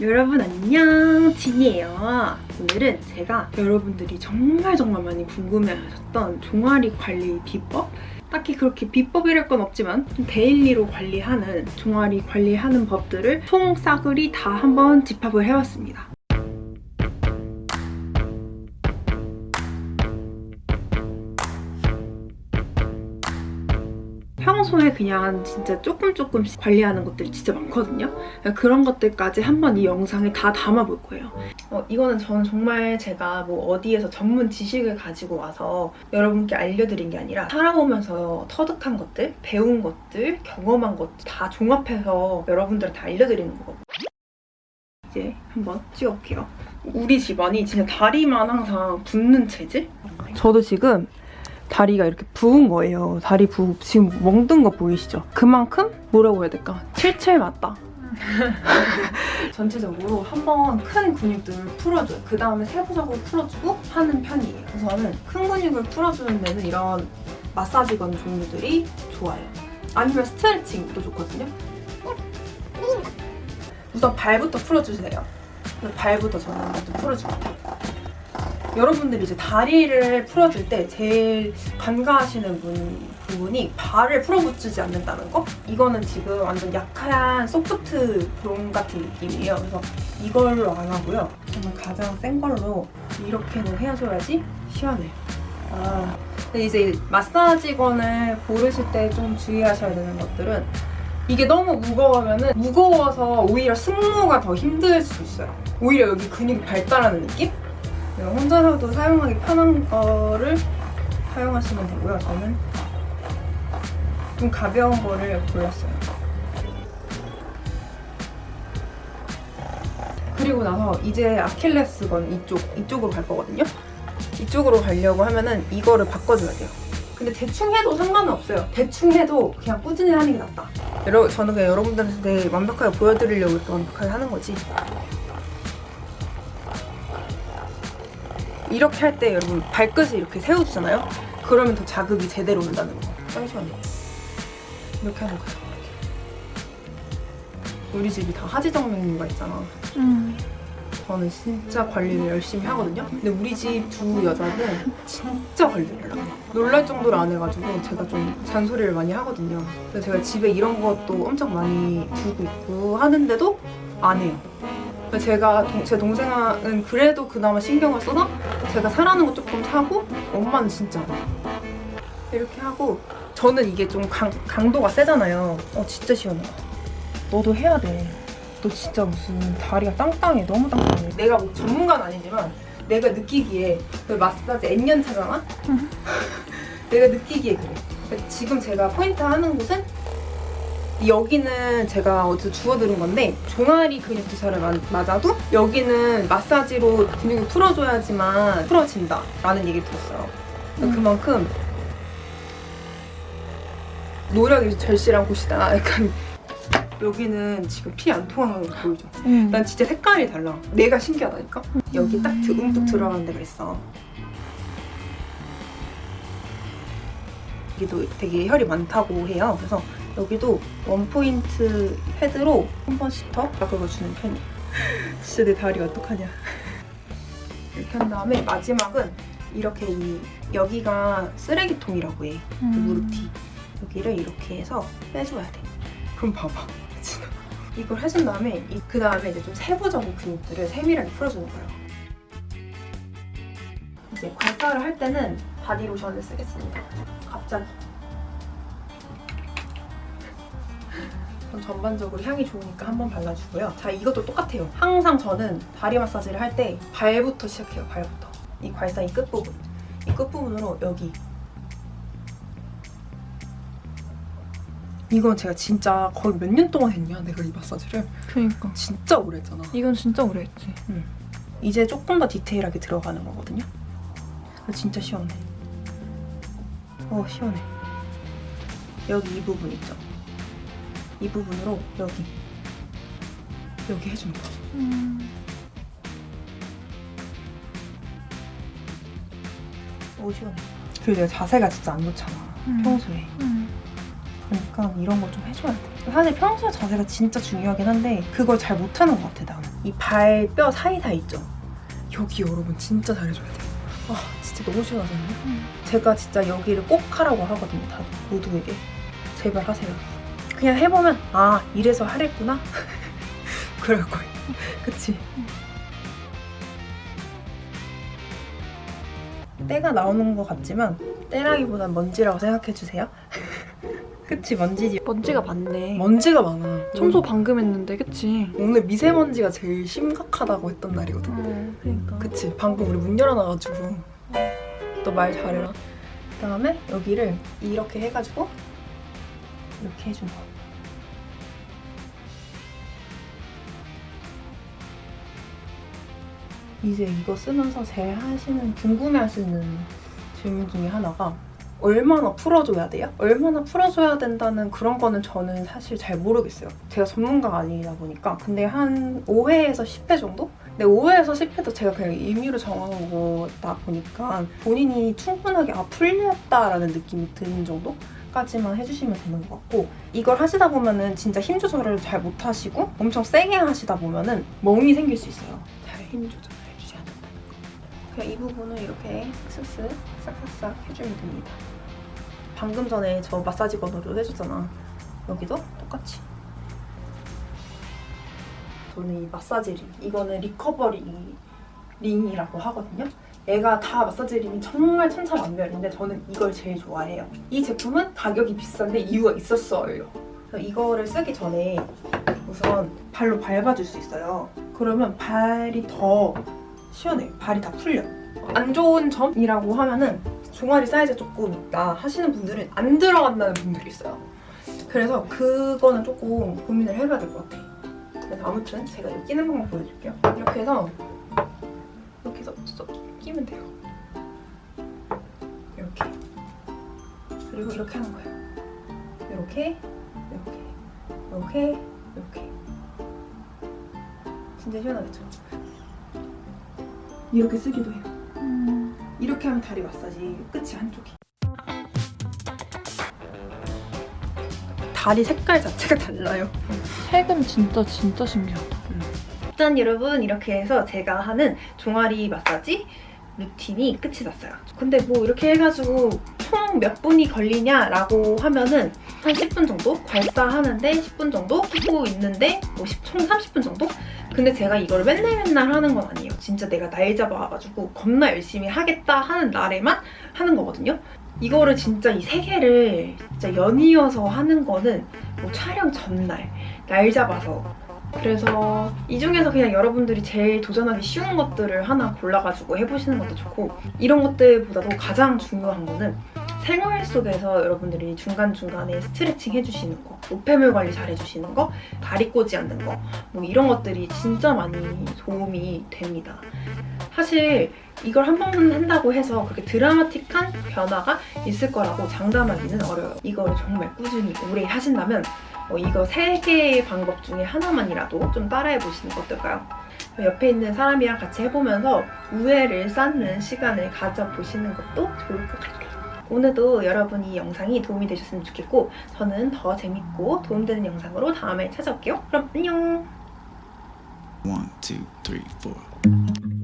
여러분 안녕. 진이에요. 오늘은 제가 여러분들이 정말 정말 많이 궁금해하셨던 종아리 관리 비법? 딱히 그렇게 비법이랄 건 없지만 좀 daily로 관리하는 종아리 관리하는 법들을 총 싸그리 다 한번 집합을 해봤습니다 평소에 그냥 진짜 조금 조금씩 관리하는 것들이 진짜 많거든요. 그런 것들까지 한번 이 영상에 다 담아볼 거예요. 어, 이거는 저는 정말 제가 뭐 어디에서 전문 지식을 가지고 와서 여러분께 알려드린 게 아니라 살아오면서 터득한 것들, 배운 것들, 경험한 것들 다 종합해서 여러분들한테 알려드리는 거거든요. 이제 한번 찍어볼게요. 우리 집안이 진짜 다리만 항상 붓는 체질? 저도 지금 다리가 이렇게 부은 거예요. 다리 부 지금 멍든 거 보이시죠? 그만큼 뭐라고 해야 될까? 칠칠 맞다. 전체적으로 한번 큰 근육들을 풀어줘요. 그 다음에 세부적으로 풀어주고 하는 편이에요. 우선은 큰 근육을 풀어주는 데는 이런 마사지건 종류들이 좋아요. 아니면 스트레칭도 좋거든요. 우선 발부터 풀어주세요. 발부터 저는 풀어줄게요. 여러분들이 이제 다리를 풀어줄 때 제일 간과하시는 분, 부분이 발을 풀어붙이지 않는다는 거? 이거는 지금 완전 약한 소프트 롬 같은 느낌이에요. 그래서 이걸로 안 하고요. 저는 가장 센 걸로 이렇게는 해줘야지 시원해요. 아, 근데 이제 마사지건을 고르실 때 좀 주의하셔야 되는 것들은 이게 너무 무거우면 무거워서 오히려 승모가 더 힘들 수 있어요. 오히려 여기 근육이 발달하는 느낌? 혼자서도 사용하기 편한 거를 사용하시면 되고요. 저는 좀 가벼운 거를 골랐어요. 그리고 나서 이제 아킬레스건 이쪽, 이쪽으로 갈 거거든요. 이쪽으로 가려고 하면은 이거를 바꿔줘야 돼요. 근데 대충 해도 상관은 없어요. 대충 해도 그냥 꾸준히 하는 게 낫다. 여러, 저는 그냥 여러분들한테 완벽하게 보여드리려고 이렇게 완벽하게 하는 거지. 이렇게 할 때 여러분 발끝을 이렇게 세워주잖아요? 그러면 더 자극이 제대로 온다는 거. 잠시만요. 이렇게 하는 거예요. 우리 집이 다 하지정맥류가 있잖아. 음. 저는 진짜 관리를 열심히 하거든요. 근데 우리 집 두 여자는 진짜 관리를 안 해요. 놀랄 정도로 안 해가지고 제가 좀 잔소리를 많이 하거든요. 그래서 제가 집에 이런 것도 엄청 많이 두고 있고 하는데도 안 해요. 제가 동, 제 동생은 그래도 그나마 신경을 써서 제가 사라는 거 조금 사고 엄마는 진짜 이렇게 하고 저는 이게 좀 강, 강도가 세잖아요. 어 진짜 시원해. 너도 해야 돼너 진짜 무슨 다리가 땅땅해. 너무 땅땅해. 내가 뭐 전문가는 아니지만 내가 느끼기에 그 마사지 N년 차잖아? 내가 느끼기에 그래. 지금 제가 포인트 하는 곳은 여기는 제가 어디서 주워드린 건데 종아리 근육 주사를 맞아도 여기는 마사지로 근육을 풀어줘야지만 풀어진다 라는 얘기를 들었어요 음. 그만큼 노력이 절실한 곳이다 약간 여기는 지금 피 안 통하는 거 보이죠? 음. 난 진짜 색깔이 달라 내가 신기하다니까? 여기 딱 움푹 들어가는 데가 있어 여기도 되게 혈이 많다고 해요 그래서 여기도 원포인트 헤드로 한 번씩 더 긁어주는 편이에요. 진짜 내 다리 어떡하냐. 이렇게 한 다음에 마지막은 이렇게 이 여기가 쓰레기통이라고 해. 음. 무릎 뒤. 여기를 이렇게 해서 빼줘야 돼. 그럼 봐봐. 이걸 해준 다음에 그 다음에 이제 좀 세부적인 근육들을 세밀하게 풀어주는 거예요. 이제 관사를 할 때는 바디로션을 쓰겠습니다. 갑자기. 전반적으로 향이 좋으니까 한번 발라주고요. 자, 이것도 똑같아요. 항상 저는 다리 마사지를 할 때 발부터 시작해요, 발부터. 이 괄사 이 끝부분. 이 끝부분으로 여기. 이건 제가 진짜 거의 몇 년 동안 했냐, 내가 이 마사지를. 그니까. 진짜 오래 했잖아. 이건 진짜 오래 했지. 응. 이제 조금 더 디테일하게 들어가는 거거든요. 진짜 시원해. 어, 시원해. 여기 이 부분 있죠? 이 부분으로 여기 여기 해주는 거죠. 음. 오 시원해. 그리고 내가 자세가 진짜 안 좋잖아. 음. 평소에. 음. 그러니까 이런 걸 좀 해줘야 돼. 사실 평소에 자세가 진짜 중요하긴 한데 그걸 잘 못하는 것 같아 나는. 이 발뼈 사이사이 있죠? 여기 여러분 진짜 잘해줘야 돼요. 아 진짜 너무 시원하잖아요. 제가 진짜 여기를 꼭 하라고 하거든요. 다 모두에게. 제발 하세요. 그냥 해보면 아 이래서 하랬구나. 그럴 거예요. 그치? 때가 나오는 것 같지만 때라기보단 먼지라고 생각해주세요. 그치 먼지지. 먼지가 많네. 먼지가 많아. 청소 방금 했는데, 그치? 오늘 미세먼지가 제일 심각하다고 했던 날이거든. 어, 그러니까. 그치 방금 우리 문 열어놔가지고 너 말 잘해라 그 다음에 여기를 이렇게 해가지고 이렇게 해준 거 이제 이거 쓰면서 제일 하시는 궁금해하시는 질문 중에 하나가 얼마나 풀어줘야 돼요? 얼마나 풀어줘야 된다는 그런 거는 저는 사실 잘 모르겠어요. 제가 전문가가 아니다 보니까. 근데 한 5회에서 10회 정도? 근데 5회에서 10회도 제가 그냥 임의로 정한 거다 보니까 본인이 충분하게 아 풀렸다라는 느낌이 드는 정도 까지만 해주시면 되는 것 같고 이걸 하시다 보면은 진짜 힘 조절을 잘 못하시고 엄청 세게 하시다 보면은 멍이 생길 수 있어요. 잘 힘 조절을 해주셔야 된다. 그냥 이 부분을 이렇게 슥슥 싹싹싹 해주면 됩니다. 방금 전에 저 마사지 건으로 해줬잖아. 여기도 똑같이. 저는 이 마사지 링, 이거는 recovery ring이라고 하거든요. 얘가 다 마사지 링이 정말 천차만별인데 저는 이걸 제일 좋아해요. 이 제품은 가격이 비싼데 이유가 있었어요. 이거를 쓰기 전에 우선 발로 밟아줄 수 있어요. 그러면 발이 더 시원해요. 발이 다 풀려. 안 좋은 점이라고 하면은 종아리 사이즈 조금 있다 하시는 분들은 안 들어간다는 분들이 있어요. 그래서 그거는 조금 고민을 해봐야 될 것 같아. 그래서 아무튼 제가 이거 끼는 방법 보여줄게요. 이렇게 해서 이렇게 해서 쏙 끼면 돼요. 이렇게. 그리고 이렇게 하는 거예요. 이렇게, 이렇게, 이렇게, 이렇게. 진짜 시원하겠죠? 이렇게 쓰기도 해요. 음, 이렇게 하면 다리 마사지 끝이 한쪽이. 다리 색깔 자체가 달라요. 색은 진짜, 진짜 신기하다. 일단 여러분 이렇게 해서 제가 하는 종아리 마사지 루틴이 끝이 났어요. 근데 뭐 이렇게 해가지고 총 몇 분이 걸리냐라고 하면은 한 10분 정도? 발사하는데 10분 정도? 하고 있는데 뭐총 30분 정도? 근데 제가 이걸 맨날 맨날 하는 건 아니에요. 진짜 내가 날 잡아와가지고 겁나 열심히 하겠다 하는 날에만 하는 거거든요. 이거를 진짜 이 세 개를 진짜 연이어서 하는 거는 뭐 촬영 전날 날 잡아서 그래서 이 중에서 그냥 여러분들이 제일 도전하기 쉬운 것들을 하나 골라가지고 해보시는 것도 좋고 이런 것들보다도 가장 중요한 거는 생활 속에서 여러분들이 중간중간에 스트레칭 해주시는 거 노폐물 관리 잘 해주시는 거 다리 꼬지 않는 거 뭐 이런 것들이 진짜 많이 도움이 됩니다. 사실 이걸 한 번 한다고 해서 그렇게 드라마틱한 변화가 있을 거라고 장담하기는 어려워요. 이거를 정말 꾸준히 오래 하신다면 어, 이거 세 개의 방법 중에 하나만이라도 좀 따라해 보시는 거 어떨까요? 옆에 있는 사람이랑 같이 해보면서 우애를 쌓는 시간을 가져보시는 것도 좋을 것 같아요. 오늘도 여러분 이 영상이 도움이 되셨으면 좋겠고 저는 더 재밌고 도움되는 영상으로 다음에 찾아올게요. 그럼 안녕! One, two, three, four.